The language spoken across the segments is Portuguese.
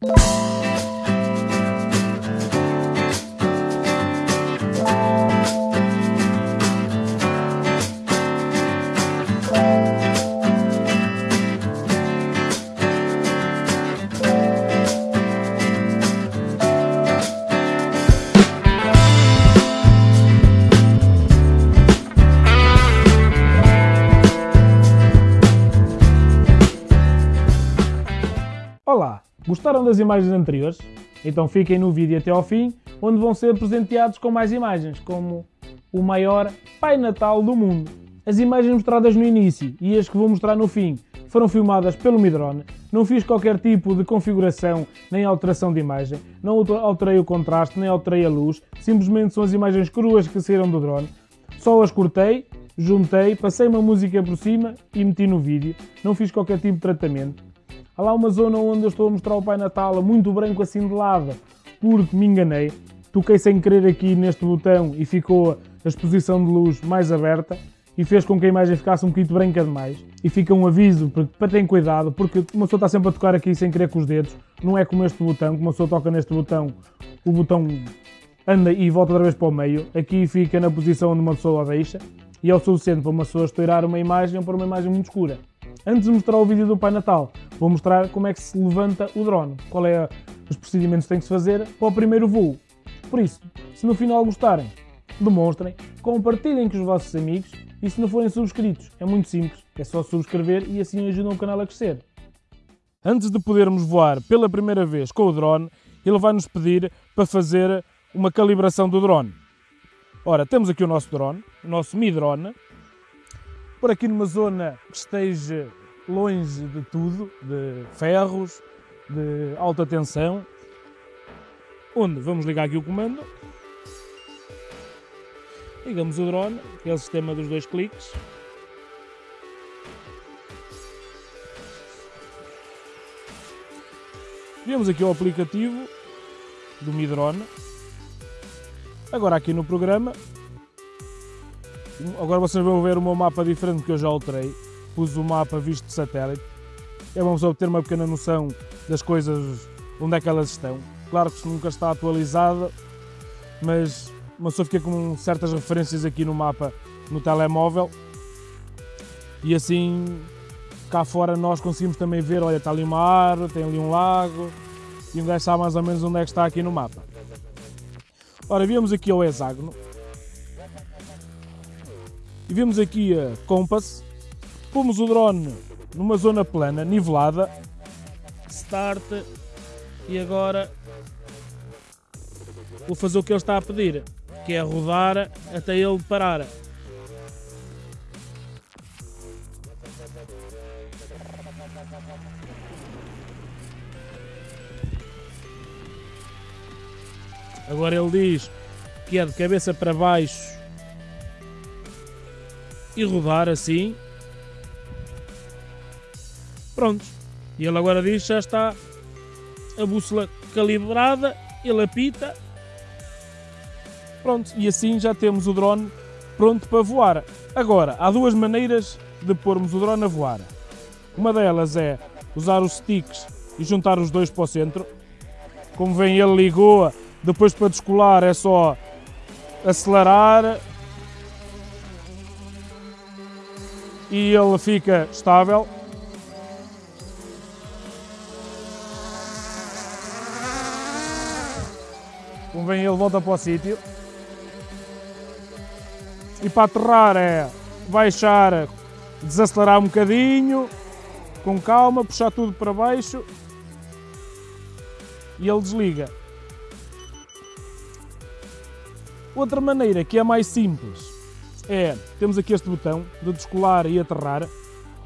you gostaram das imagens anteriores? Então fiquem no vídeo até ao fim, onde vão ser presenteados com mais imagens, como o maior Pai Natal do mundo. As imagens mostradas no início e as que vou mostrar no fim foram filmadas pelo Midrone, não fiz qualquer tipo de configuração nem alteração de imagem, não alterei o contraste nem alterei a luz, simplesmente são as imagens cruas que saíram do drone, só as cortei, juntei, passei uma música por cima e meti no vídeo, não fiz qualquer tipo de tratamento. Há lá uma zona onde eu estou a mostrar o Pai Natal muito branco assim de lado, porque me enganei. Toquei sem querer aqui neste botão e ficou a exposição de luz mais aberta e fez com que a imagem ficasse um bocadinho branca demais. E fica um aviso para terem cuidado, porque uma pessoa está sempre a tocar aqui sem querer com os dedos. Não é como este botão, que uma pessoa toca neste botão, o botão anda e volta outra vez para o meio. Aqui fica na posição onde uma pessoa a deixa e é o suficiente para uma pessoa estourar uma imagem ou para uma imagem muito escura. Antes de mostrar o vídeo do Pai Natal, vou mostrar como é que se levanta o drone, qual é os procedimentos que tem que se fazer para o primeiro voo. Por isso, se no final gostarem, demonstrem, compartilhem com os vossos amigos e se não forem subscritos, é muito simples, é só subscrever e assim ajudam o canal a crescer. Antes de podermos voar pela primeira vez com o drone, ele vai nos pedir para fazer uma calibração do drone. Ora, temos aqui o nosso drone, o nosso Mi Drone, por aqui numa zona que esteja longe de tudo, de ferros, de alta tensão, onde vamos ligar aqui o comando, ligamos o drone, que é o sistema dos dois cliques, Vemos aqui o aplicativo do Mi Drone. Agora aqui no programa Agora vocês vão ver o meu mapa diferente que eu já alterei. Pus o mapa visto de satélite. É bom só ter uma pequena noção das coisas, onde é que elas estão. Claro que nunca está atualizada, mas uma pessoa fica com certas referências aqui no mapa no telemóvel e assim cá fora nós conseguimos também ver, olha, está ali uma árvore, tem ali um lago e um gajo sabe mais ou menos onde é que está aqui no mapa. Ora, viemos aqui ao hexágono, e vemos aqui a Compass, pomos o drone numa zona plana, nivelada, start. E agora vou fazer o que ele está a pedir, que é rodar até ele parar. Agora ele diz que é de cabeça para baixo e rodar assim. Pronto. E ele agora diz já está a bússola calibrada, ele apita. Pronto, e assim já temos o drone pronto para voar. Agora, há duas maneiras de pormos o drone a voar. Uma delas é usar os sticks e juntar os dois para o centro. Como vem, ele ligou, depois para descolar é só acelerar e ele fica estável. Convém ele volta para o sítio. E para aterrar é baixar, desacelerar um bocadinho, com calma, puxar tudo para baixo e ele desliga. Outra maneira que é mais simples é, temos aqui este botão de descolar e aterrar.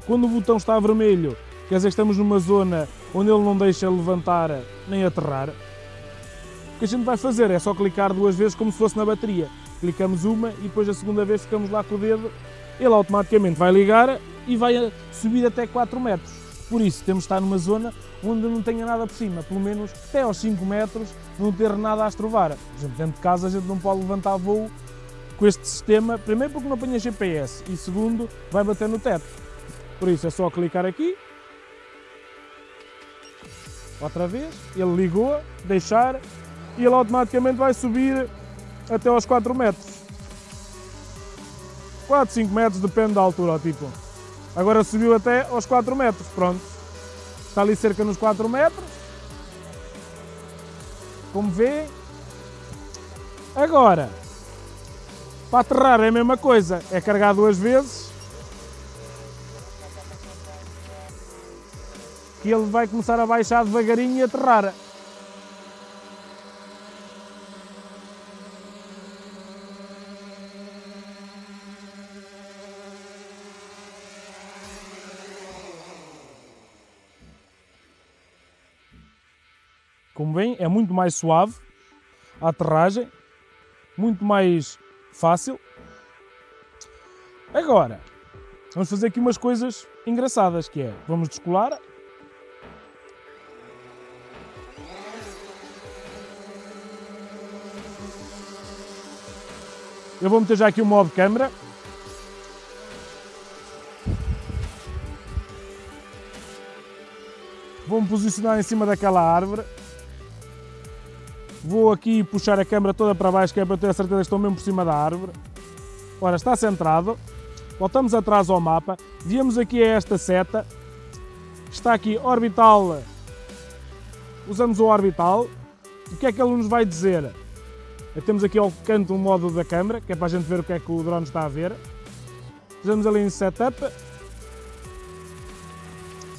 Quando o botão está vermelho, quer dizer que estamos numa zona onde ele não deixa levantar nem aterrar. O que a gente vai fazer é só clicar duas vezes como se fosse na bateria. Clicamos uma e depois a segunda vez ficamos lá com o dedo, ele automaticamente vai ligar e vai subir até 4 metros. Por isso temos de estar numa zona onde não tenha nada por cima, pelo menos até aos 5 metros não ter nada a estrovar. Por exemplo, dentro de casa a gente não pode levantar voo com este sistema, primeiro porque não apanha GPS e segundo vai bater no teto. Por isso é só clicar aqui, Outra vez, ele ligou, deixar, e ele automaticamente vai subir até aos 4 metros. 4, 5 metros, depende da altura, tipo. Agora subiu até aos 4 metros, pronto. Está ali cerca nos 4 metros. Como vê. Agora, para aterrar é a mesma coisa, é carregar duas vezes. Que ele vai começar a baixar devagarinho e aterrar. Como bem, é muito mais suave a aterragem, muito mais fácil. Agora, vamos fazer aqui umas coisas engraçadas, que é, vamos descolar. Eu vou meter já aqui o modo câmera. Vou-me posicionar em cima daquela árvore. Vou aqui puxar a câmera toda para baixo, que é para ter a certeza que estou mesmo por cima da árvore. Ora, está centrado. Voltamos atrás ao mapa. Viemos aqui a esta seta. Está aqui orbital. Usamos o orbital. O que é que ele nos vai dizer? Temos aqui ao canto um modo da câmera, que é para a gente ver o que é que o drone está a ver. Fizemos ali em setup.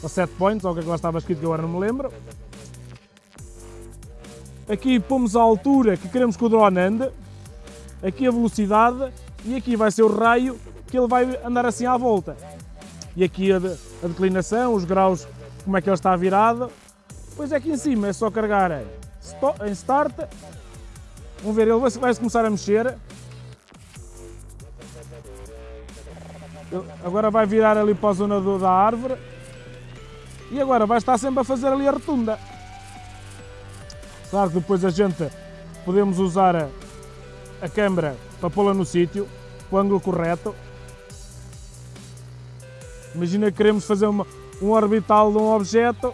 Ou set points, ou o que é que lá estava escrito que eu agora não me lembro. Aqui pomos a altura que queremos que o drone ande, aqui a velocidade e aqui vai ser o raio que ele vai andar assim à volta. E aqui a, de, a declinação, os graus, como é que ele está virado. Depois aqui em cima é só carregar em Start. Vamos ver, ele vai, vai começar a mexer. Ele agora vai virar ali para a zona do, da árvore. E agora vai estar sempre a fazer ali a rotunda. Claro que depois a gente podemos usar a, a câmera para pô-la no sítio, o ângulo correto. Imagina que queremos fazer uma, um orbital de um objeto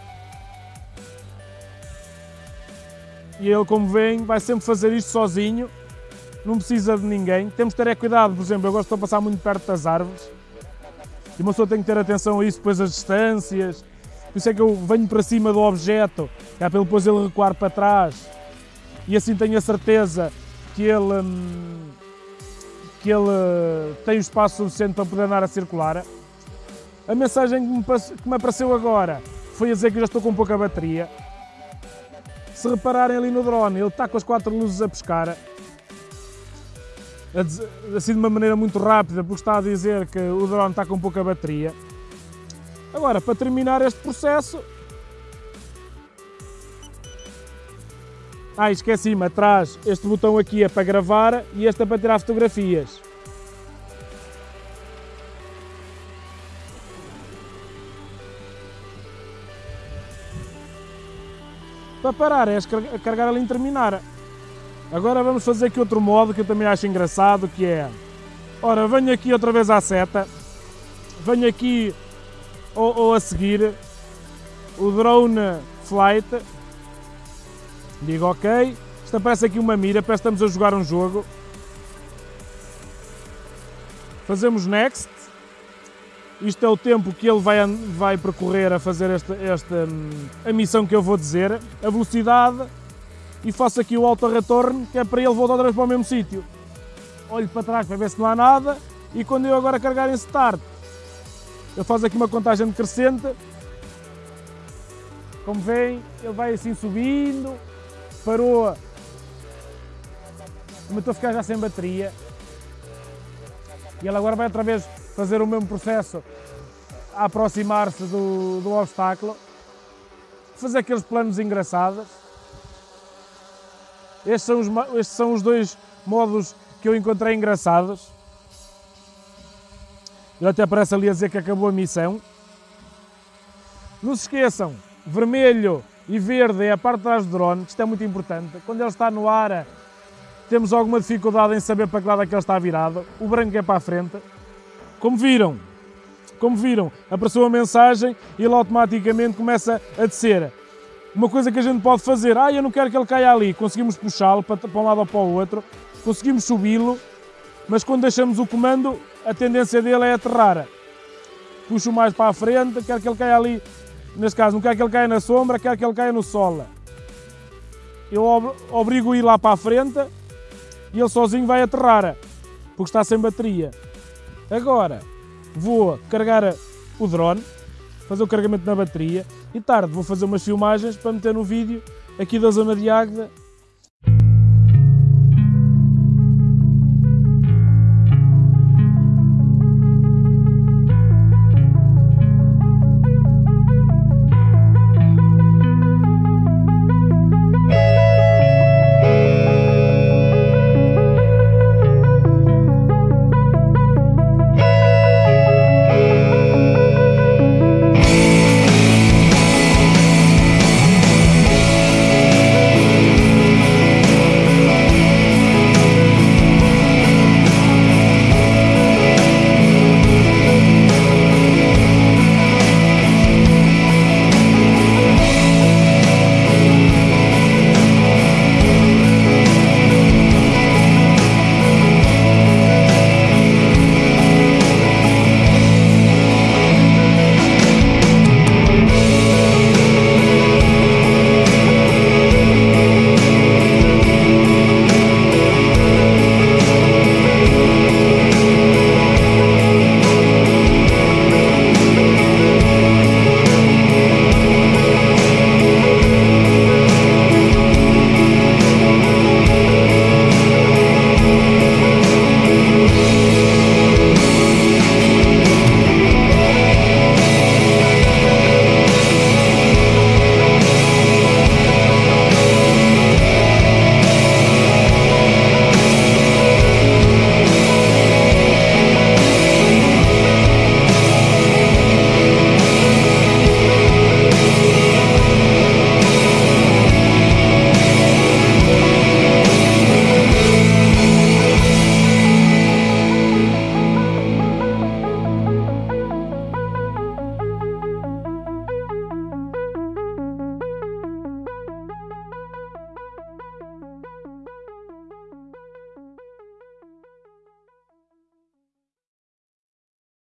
e ele, como vem, vai sempre fazer isto sozinho, não precisa de ninguém. Temos que ter é cuidado, por exemplo, eu gosto de passar muito perto das árvores e uma pessoa tem que ter atenção a isso, depois as distâncias, por isso é que eu venho para cima do objeto, é para depois ele recuar para trás. E assim tenho a certeza que ele, hum, que ele tem o espaço suficiente para poder andar a circular. A mensagem que me, que me apareceu agora foi a dizer que já estou com pouca bateria. Se repararem ali no drone, ele está com as quatro luzes a pescar, assim de uma maneira muito rápida, porque está a dizer que o drone está com pouca bateria. Agora, para terminar este processo... Ah, esqueci-me, atrás, este botão aqui é para gravar e este é para tirar fotografias. Para parar é carregar ali em terminar. Agora vamos fazer aqui outro modo que eu também acho engraçado, que é... Ora, venho aqui outra vez à seta, venho aqui ou, ou a seguir o drone flight. Digo ok. Isto aparece aqui uma mira, parece que estamos a jogar um jogo. Fazemos next. Isto é o tempo que ele vai, vai percorrer a fazer esta, esta hum, a missão que eu vou dizer. A velocidade. E faço aqui o auto retorno, que é para ele voltar outra vez para o mesmo sítio. Olho para trás para ver se não há nada. E quando eu agora carregar em start, ele faz aqui uma contagem decrescente. Como veem, ele vai assim subindo, parou, começou a ficar já sem bateria. E ele agora vai outra vez fazer o mesmo processo, a aproximar-se do, do obstáculo, fazer aqueles planos engraçados. Estes são, os, estes são os dois modos que eu encontrei engraçados. Ele até aparece ali a dizer que acabou a missão. Não se esqueçam, vermelho e verde é a parte de trás do drone, isto é muito importante. Quando ele está no ar, temos alguma dificuldade em saber para que lado é que ele está virado. O branco é para a frente. Como viram, como viram, apareceu a mensagem e ele automaticamente começa a descer. uma coisa que a gente pode fazer, ah, eu não quero que ele caia ali, conseguimos puxá-lo para, para um lado ou para o outro, conseguimos subi-lo, mas quando deixamos o comando, a tendência dele é aterrar. Puxo mais para a frente, quero que ele caia ali, neste caso, não quero que ele caia na sombra, quero que ele caia no sol. Eu obrigo a ir lá para a frente e ele sozinho vai aterrar, porque está sem bateria. Agora, vou carregar o drone, fazer o carregamento na bateria e tarde vou fazer umas filmagens para meter no vídeo aqui da zona de Águeda